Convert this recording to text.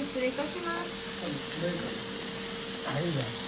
失礼いたします。い。